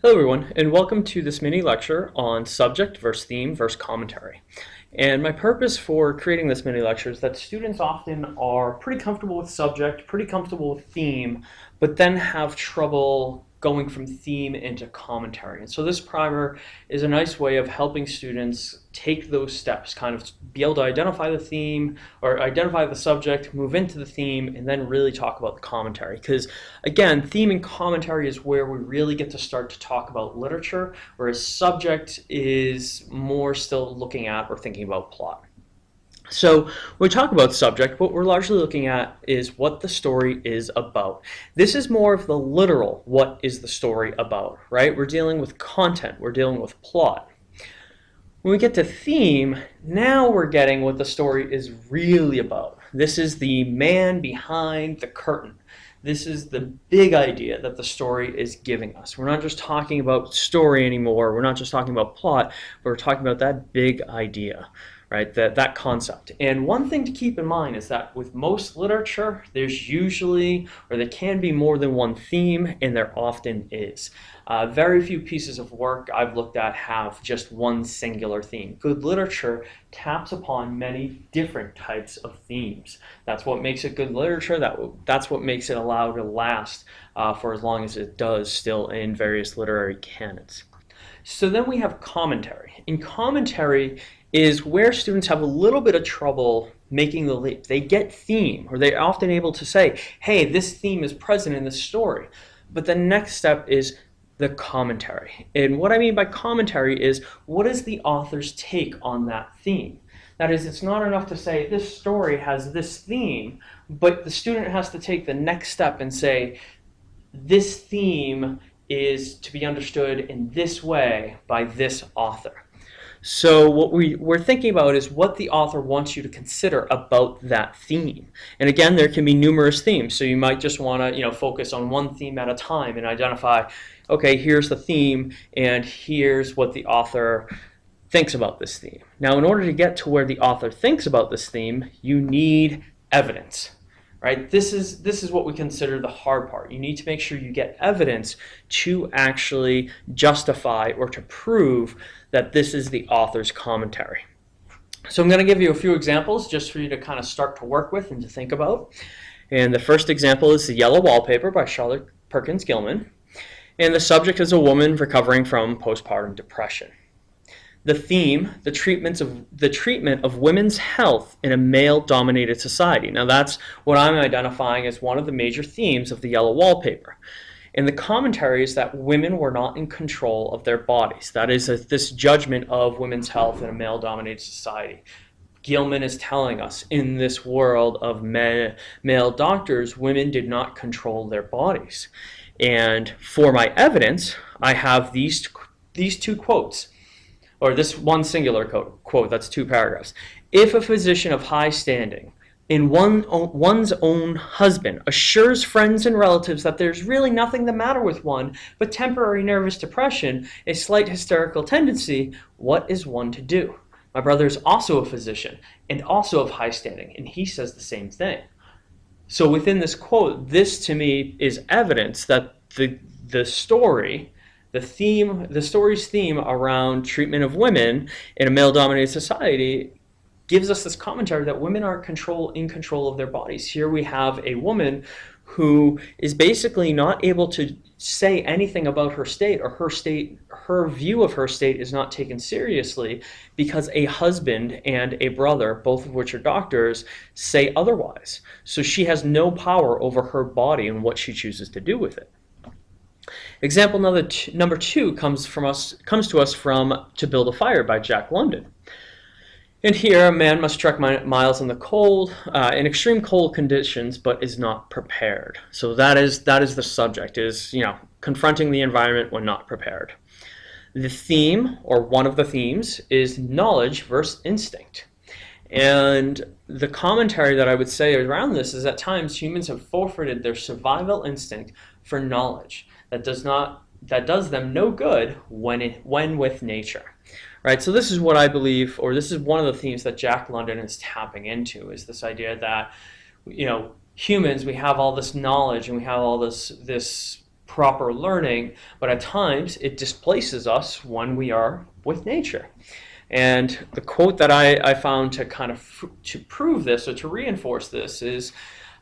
Hello everyone, and welcome to this mini lecture on subject versus theme versus commentary. And my purpose for creating this mini lecture is that students often are pretty comfortable with subject, pretty comfortable with theme, but then have trouble going from theme into commentary. And so this primer is a nice way of helping students take those steps, kind of be able to identify the theme or identify the subject, move into the theme, and then really talk about the commentary. Because again, theme and commentary is where we really get to start to talk about literature, whereas subject is more still looking at or thinking about plot. So when we talk about subject, what we're largely looking at is what the story is about. This is more of the literal, what is the story about, right? We're dealing with content, we're dealing with plot. When we get to theme, now we're getting what the story is really about. This is the man behind the curtain. This is the big idea that the story is giving us. We're not just talking about story anymore. We're not just talking about plot, but we're talking about that big idea right? That, that concept. And one thing to keep in mind is that with most literature, there's usually, or there can be more than one theme, and there often is. Uh, very few pieces of work I've looked at have just one singular theme. Good literature taps upon many different types of themes. That's what makes it good literature. That, that's what makes it allow to last uh, for as long as it does still in various literary canons. So then we have commentary. In commentary, is where students have a little bit of trouble making the leap. They get theme, or they're often able to say, hey, this theme is present in the story. But the next step is the commentary. And what I mean by commentary is, what is the author's take on that theme? That is, it's not enough to say, this story has this theme, but the student has to take the next step and say, this theme is to be understood in this way by this author. So what we, we're thinking about is what the author wants you to consider about that theme. And again, there can be numerous themes. So you might just want to you know, focus on one theme at a time and identify, okay, here's the theme and here's what the author thinks about this theme. Now, in order to get to where the author thinks about this theme, you need evidence right? This is, this is what we consider the hard part. You need to make sure you get evidence to actually justify or to prove that this is the author's commentary. So I'm going to give you a few examples just for you to kind of start to work with and to think about. And the first example is The Yellow Wallpaper by Charlotte Perkins Gilman. And the subject is a woman recovering from postpartum depression the theme, the treatments of the treatment of women's health in a male-dominated society. Now that's what I'm identifying as one of the major themes of the yellow wallpaper. And the commentary is that women were not in control of their bodies. That is a, this judgment of women's health in a male-dominated society. Gilman is telling us in this world of men, male doctors, women did not control their bodies. And for my evidence, I have these, these two quotes or this one singular quote, that's two paragraphs. If a physician of high standing in one, one's own husband assures friends and relatives that there's really nothing the matter with one but temporary nervous depression, a slight hysterical tendency, what is one to do? My brother is also a physician and also of high standing, and he says the same thing. So within this quote, this to me is evidence that the, the story the theme, the story's theme around treatment of women in a male-dominated society gives us this commentary that women are control in control of their bodies. Here we have a woman who is basically not able to say anything about her state or her state her view of her state is not taken seriously because a husband and a brother both of which are doctors say otherwise so she has no power over her body and what she chooses to do with it Example number two, number two comes from us comes to us from To Build a Fire by Jack London. And here, a man must trek miles in the cold, uh, in extreme cold conditions, but is not prepared. So that is that is the subject: is you know confronting the environment when not prepared. The theme, or one of the themes, is knowledge versus instinct. And the commentary that I would say around this is at times humans have forfeited their survival instinct for knowledge that does not that does them no good when it, when with nature. Right? So this is what I believe or this is one of the themes that Jack London is tapping into is this idea that you know humans we have all this knowledge and we have all this this proper learning, but at times it displaces us when we are with nature. And the quote that I, I found to kind of to prove this or to reinforce this is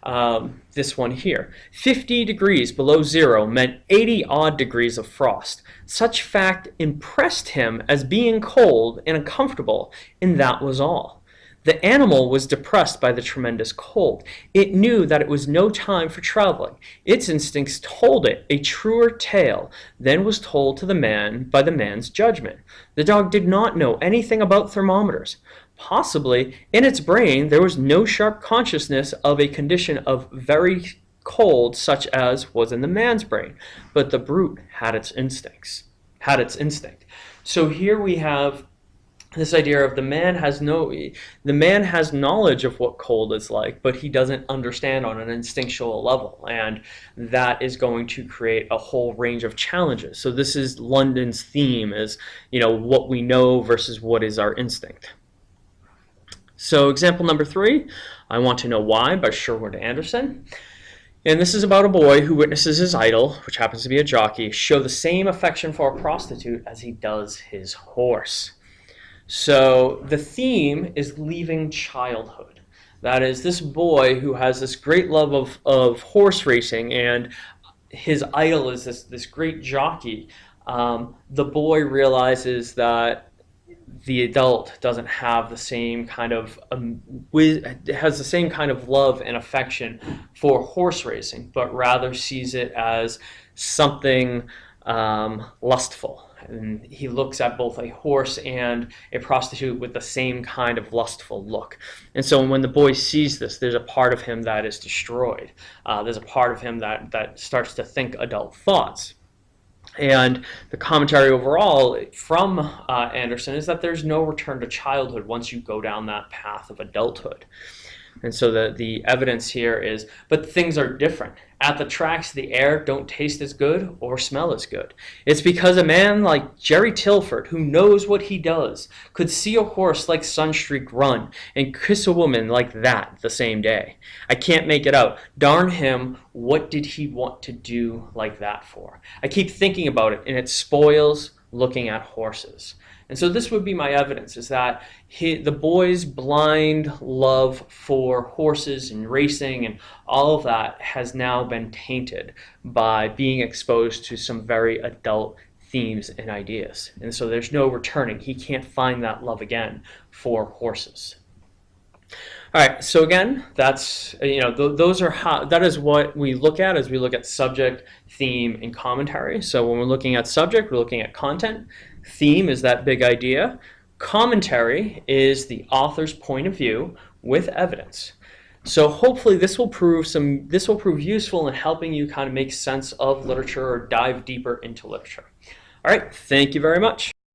um, this one here. 50 degrees below zero meant 80 odd degrees of frost. Such fact impressed him as being cold and uncomfortable, and that was all. The animal was depressed by the tremendous cold. It knew that it was no time for traveling. Its instincts told it a truer tale than was told to the man by the man's judgment. The dog did not know anything about thermometers. Possibly, in its brain, there was no sharp consciousness of a condition of very cold such as was in the man's brain, but the brute had its instincts, had its instinct. So here we have this idea of the man has no the man has knowledge of what cold is like but he doesn't understand on an instinctual level. And that is going to create a whole range of challenges. So this is london's theme is you know what we know versus what is our instinct. So example number three i want to know why by sherwood anderson. And this is about a boy who witnesses his idol, which happens to be a jockey, show the same affection for a prostitute as he does his horse. So the theme is leaving childhood. That is this boy who has this great love of, of horse racing and his idol is this, this great jockey. Um, the boy realizes that the adult doesn't have the same kind of um, has the same kind of love and affection for horse racing, but rather sees it as something um, lustful and he looks at both a horse and a prostitute with the same kind of lustful look. And so when the boy sees this, there's a part of him that is destroyed. Uh, there's a part of him that, that starts to think adult thoughts. And the commentary overall from uh, Anderson is that there's no return to childhood once you go down that path of adulthood. And so the, the evidence here is, but things are different. At the tracks, the air don't taste as good or smell as good. It's because a man like Jerry Tilford, who knows what he does, could see a horse like Sunstreak run and kiss a woman like that the same day. I can't make it out. Darn him, what did he want to do like that for? I keep thinking about it, and it spoils looking at horses. And so this would be my evidence, is that he, the boy's blind love for horses and racing and all of that has now been tainted by being exposed to some very adult themes and ideas. And so there's no returning. He can't find that love again for horses. All right, so again, that's, you know, th those are how, that is what we look at as we look at subject, theme, and commentary. So when we're looking at subject, we're looking at content. Theme is that big idea. Commentary is the author's point of view with evidence. So hopefully this will prove some this will prove useful in helping you kind of make sense of literature or dive deeper into literature. All right, thank you very much.